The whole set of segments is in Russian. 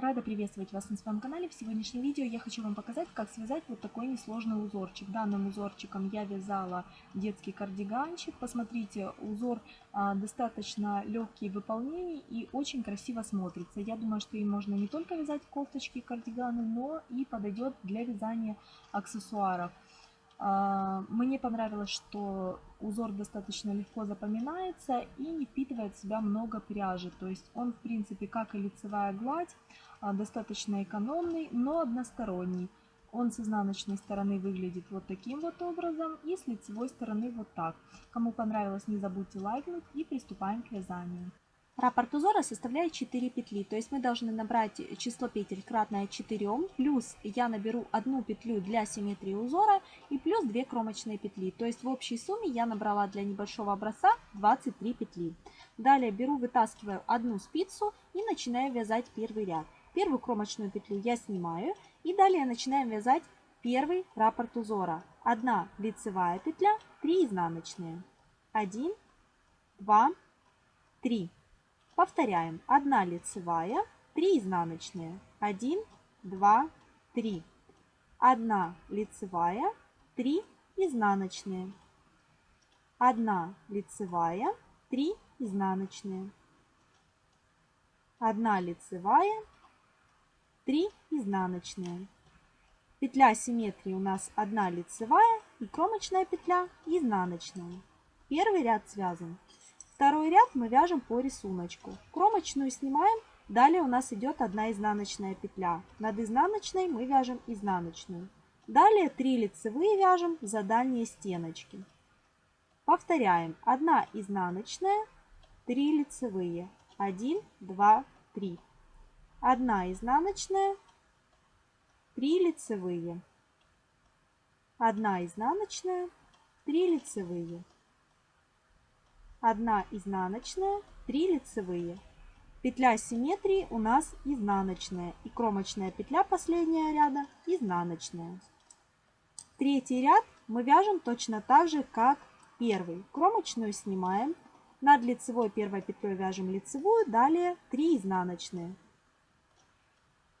Рада приветствовать вас на своем канале. В сегодняшнем видео я хочу вам показать, как связать вот такой несложный узорчик. Данным узорчиком я вязала детский кардиганчик. Посмотрите, узор а, достаточно легкий в выполнении и очень красиво смотрится. Я думаю, что им можно не только вязать кофточки, кардиганы, но и подойдет для вязания аксессуаров. А, мне понравилось, что узор достаточно легко запоминается и не впитывает в себя много пряжи. То есть он, в принципе, как и лицевая гладь, а, достаточно экономный, но односторонний. Он с изнаночной стороны выглядит вот таким вот образом и с лицевой стороны вот так. Кому понравилось, не забудьте лайкнуть и приступаем к вязанию. Раппорт узора составляет 4 петли, то есть мы должны набрать число петель кратное 4, плюс я наберу одну петлю для симметрии узора и плюс 2 кромочные петли. То есть в общей сумме я набрала для небольшого образца 23 петли. Далее беру, вытаскиваю одну спицу и начинаю вязать первый ряд. Первую кромочную петлю я снимаю и далее начинаем вязать первый раппорт узора. Одна лицевая петля, 3 изнаночные. 1, 2, 3. Повторяем. 1 лицевая, 3 изнаночные. 1, 2, 3. 1 лицевая, 3 изнаночные. 1 лицевая, 3 изнаночные. 1 лицевая, 3 изнаночные. Петля симметрии у нас 1 лицевая и кромочная петля изнаночная. Первый ряд связан. Второй ряд мы вяжем по рисунку. Кромочную снимаем, далее у нас идет одна изнаночная петля. Над изнаночной мы вяжем изнаночную. Далее 3 лицевые вяжем за дальние стеночки. Повторяем. 1 изнаночная, 3 лицевые. 1, 2, 3. 1 изнаночная, 3 лицевые. 1 изнаночная, 3 лицевые. 1 изнаночная, 3 лицевые. Петля симметрии у нас изнаночная и кромочная петля последняя ряда изнаночная. Третий ряд мы вяжем точно так же, как первый. Кромочную снимаем, над лицевой первой петлей вяжем лицевую, далее 3 изнаночные.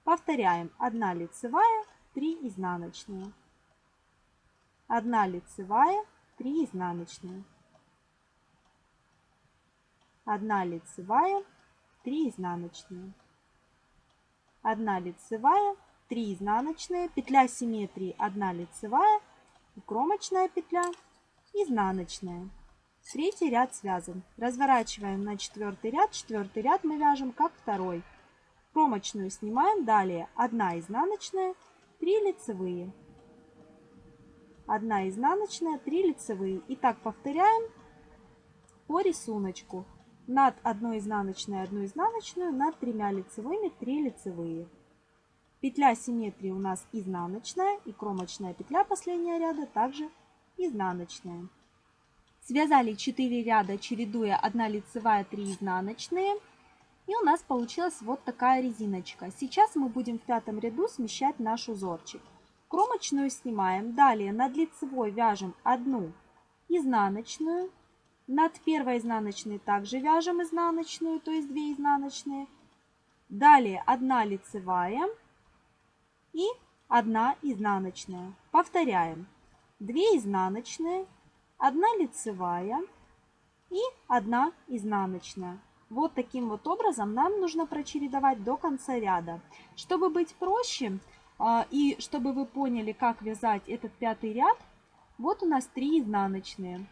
Повторяем 1 лицевая, 3 изнаночные. 1 лицевая, 3 изнаночные. 1 лицевая, 3 изнаночные. 1 лицевая, 3 изнаночные, петля симметрии 1 лицевая кромочная петля изнаночная. Третий ряд связан. Разворачиваем на четвертый ряд. Четвертый ряд мы вяжем как второй. Кромочную снимаем. Далее 1 изнаночная, 3 лицевые. 1 изнаночная, 3 лицевые. И так повторяем по рисунку над одной изнаночной одну изнаночную, над тремя лицевыми 3 лицевые. Петля симметрии у нас изнаночная и кромочная петля последняя ряда также изнаночная. Связали 4 ряда, чередуя 1 лицевая, 3 изнаночные. И у нас получилась вот такая резиночка. Сейчас мы будем в пятом ряду смещать наш узорчик. Кромочную снимаем. Далее над лицевой вяжем одну изнаночную. Над первой изнаночной также вяжем изнаночную, то есть 2 изнаночные. Далее 1 лицевая и 1 изнаночная. Повторяем. 2 изнаночные, 1 лицевая и 1 изнаночная. Вот таким вот образом нам нужно прочередовать до конца ряда. Чтобы быть проще а, и чтобы вы поняли, как вязать этот пятый ряд, вот у нас 3 изнаночные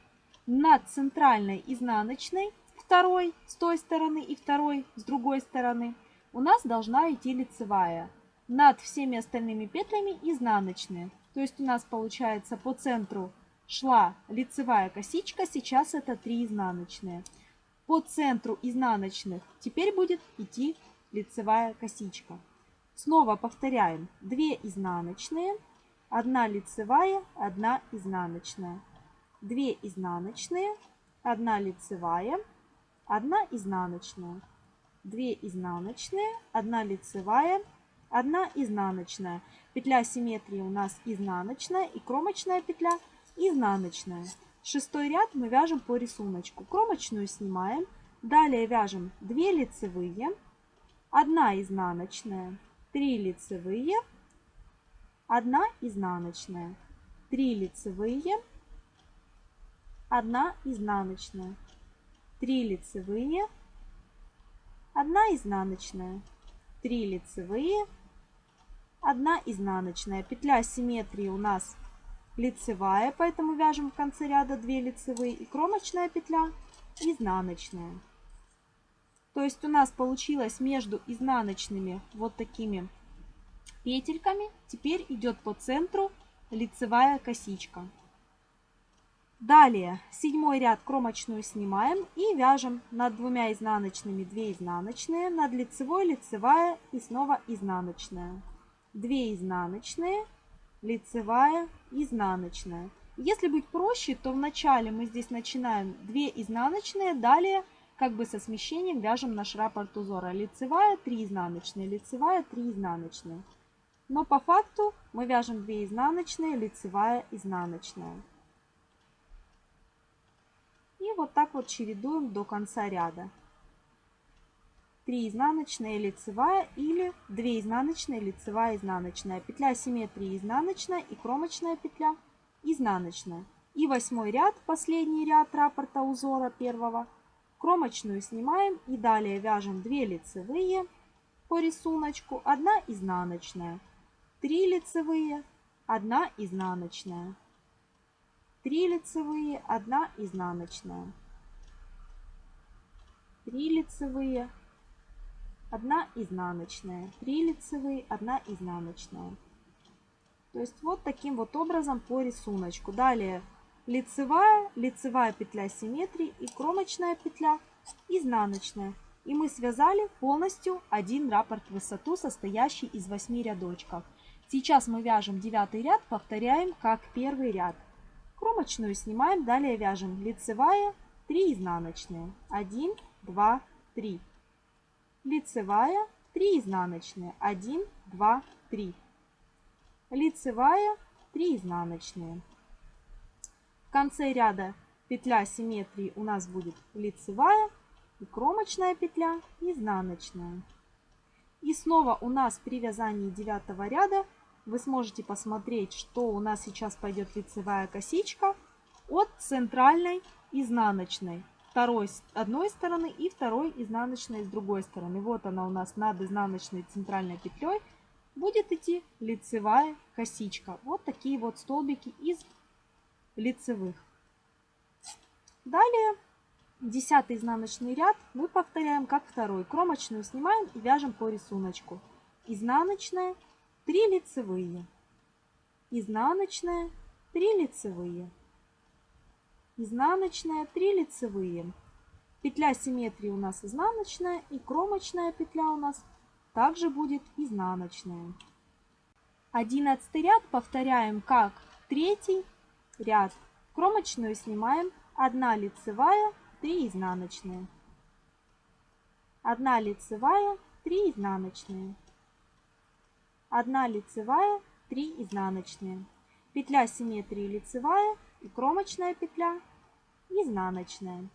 над центральной изнаночной, второй с той стороны и второй с другой стороны, у нас должна идти лицевая. Над всеми остальными петлями изнаночные. То есть у нас получается по центру шла лицевая косичка, сейчас это 3 изнаночные. По центру изнаночных теперь будет идти лицевая косичка. Снова повторяем 2 изнаночные, 1 лицевая, 1 изнаночная. 2 изнаночные, 1 лицевая, 1 изнаночная, 2 изнаночные, 1 лицевая, 1 изнаночная. Петля симметрии у нас изнаночная и кромочная петля изнаночная. Шестой ряд мы вяжем по рисунку. Кромочную снимаем. Далее вяжем 2 лицевые, 1 изнаночная, 3 лицевые, 1 изнаночная, 3 лицевые, 1 изнаночная, 3 лицевые, 1 изнаночная, 3 лицевые, 1 изнаночная. Петля симметрии у нас лицевая, поэтому вяжем в конце ряда 2 лицевые. И кромочная петля изнаночная. То есть у нас получилось между изнаночными вот такими петельками. Теперь идет по центру лицевая косичка. Далее седьмой ряд кромочную снимаем и вяжем над двумя изнаночными 2 изнаночные, над лицевой лицевая и снова изнаночная. 2 изнаночные, лицевая, изнаночная. Если быть проще, то вначале мы здесь начинаем 2 изнаночные, далее как бы со смещением вяжем наш раппорт узора. Лицевая, 3 изнаночные, лицевая, 3 изнаночные. Но по факту мы вяжем 2 изнаночные, лицевая, изнаночная. Вот так вот чередуем до конца ряда. 3 изнаночная лицевая или 2 изнаночные лицевая изнаночная. Петля симметрии изнаночная и кромочная петля изнаночная. И восьмой ряд, последний ряд раппорта узора первого. Кромочную снимаем и далее вяжем 2 лицевые по рисунку, 1 изнаночная, 3 лицевые, 1 изнаночная. 3 лицевые, 1 изнаночная. 3 лицевые, 1 изнаночная. 3 лицевые, 1 изнаночная. То есть вот таким вот образом по рисунку. Далее лицевая, лицевая петля симметрии и кромочная петля изнаночная. И мы связали полностью один раппорт в высоту, состоящий из 8 рядочков. Сейчас мы вяжем девятый ряд, повторяем как первый ряд. Кромочную снимаем, далее вяжем лицевая, 3 изнаночные, 1, 2, 3. Лицевая, 3 изнаночные, 1, 2, 3. Лицевая, 3 изнаночные. В конце ряда петля симметрии у нас будет лицевая и кромочная петля изнаночная. И снова у нас при вязании девятого ряда вы сможете посмотреть, что у нас сейчас пойдет лицевая косичка от центральной изнаночной. Второй с одной стороны и второй изнаночной с другой стороны. Вот она у нас над изнаночной центральной петлей будет идти лицевая косичка. Вот такие вот столбики из лицевых. Далее десятый изнаночный ряд мы повторяем как второй. Кромочную снимаем и вяжем по рисунку. Изнаночная, 3 лицевые, изнаночная, 3 лицевые, изнаночная, 3 лицевые. Петля симметрии у нас изнаночная и кромочная петля у нас также будет изнаночная. Одиннадцатый ряд повторяем как третий ряд. Кромочную снимаем, 1 лицевая, 3 изнаночные. 1 лицевая, 3 изнаночные. 1 лицевая, 3 изнаночные. Петля симметрии лицевая и кромочная петля изнаночная.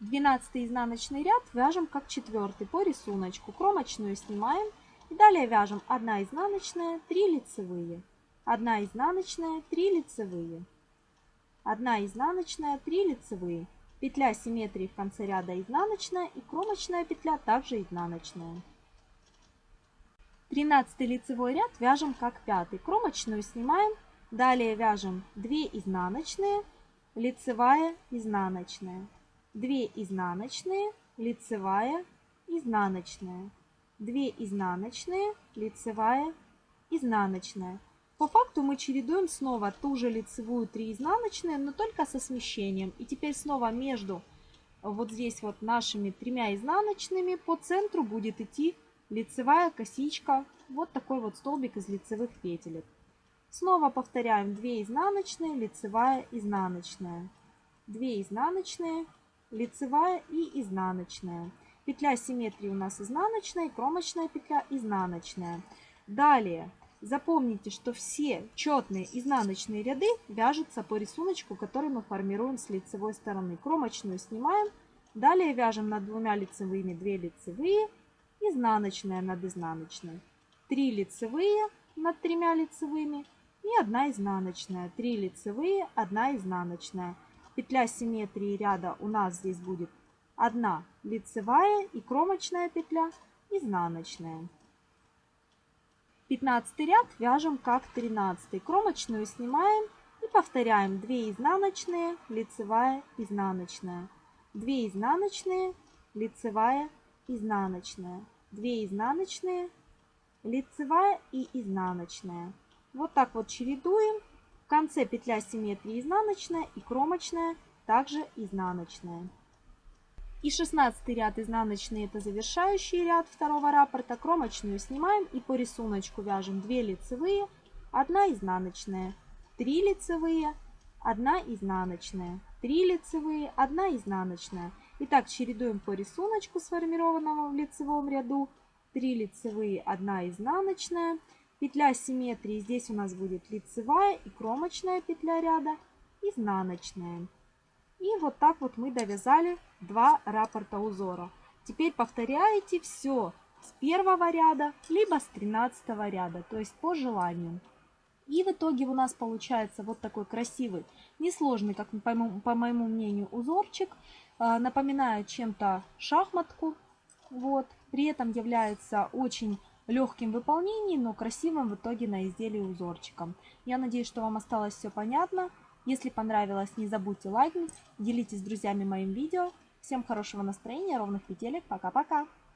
12 изнаночный ряд вяжем как четвертый по рисунку. Кромочную снимаем и далее вяжем 1 изнаночная, 3 лицевые. 1 изнаночная, 3 лицевые. 1 изнаночная, 3 лицевые. Петля симметрии в конце ряда изнаночная и кромочная петля также изнаночная. 13 лицевой ряд вяжем как пятый. Кромочную снимаем. Далее вяжем 2 изнаночные, лицевая, изнаночная. 2 изнаночные, лицевая, изнаночная. 2 изнаночные, лицевая, изнаночная. По факту мы чередуем снова ту же лицевую 3 изнаночные, но только со смещением. И теперь снова между вот здесь вот нашими тремя изнаночными по центру будет идти лицевая косичка, вот такой вот столбик из лицевых петелек. Снова повторяем 2 изнаночные, лицевая, изнаночная. 2 изнаночные, лицевая и изнаночная. Петля симметрии у нас изнаночная, кромочная петля изнаночная. Далее запомните, что все четные изнаночные ряды вяжутся по рисунку, который мы формируем с лицевой стороны. Кромочную снимаем, далее вяжем над двумя лицевыми 2 лицевые изнаночная над изнаночной. 3 лицевые над тремя лицевыми и 1 изнаночная. 3 лицевые, 1 изнаночная. Петля симметрии ряда у нас здесь будет 1 лицевая и кромочная петля изнаночная. 15 ряд вяжем как 13. Кромочную снимаем и повторяем 2 изнаночные, лицевая, изнаночная. 2 изнаночные, лицевая, изнаночная. 2 изнаночные, лицевая и изнаночная. Вот так вот чередуем. В конце петля симметрии изнаночная и кромочная, также изнаночная. И 16 ряд изнаночный это завершающий ряд второго раппорта. Кромочную снимаем и по рисунку вяжем 2 лицевые, 1 изнаночная, 3 лицевые, 1 изнаночная, 3 лицевые, 1 изнаночная. Итак, чередуем по рисунку, сформированному в лицевом ряду. 3 лицевые, 1 изнаночная. Петля симметрии здесь у нас будет лицевая и кромочная петля ряда, изнаночная. И вот так вот мы довязали два раппорта узора. Теперь повторяете все с первого ряда, либо с 13 ряда, то есть по желанию. И в итоге у нас получается вот такой красивый, несложный, как по моему, по моему мнению, узорчик. А, напоминает чем-то шахматку. Вот. При этом является очень легким выполнении, но красивым в итоге на изделии узорчиком. Я надеюсь, что вам осталось все понятно. Если понравилось, не забудьте лайкнуть, делитесь с друзьями моим видео. Всем хорошего настроения, ровных петелек. Пока-пока!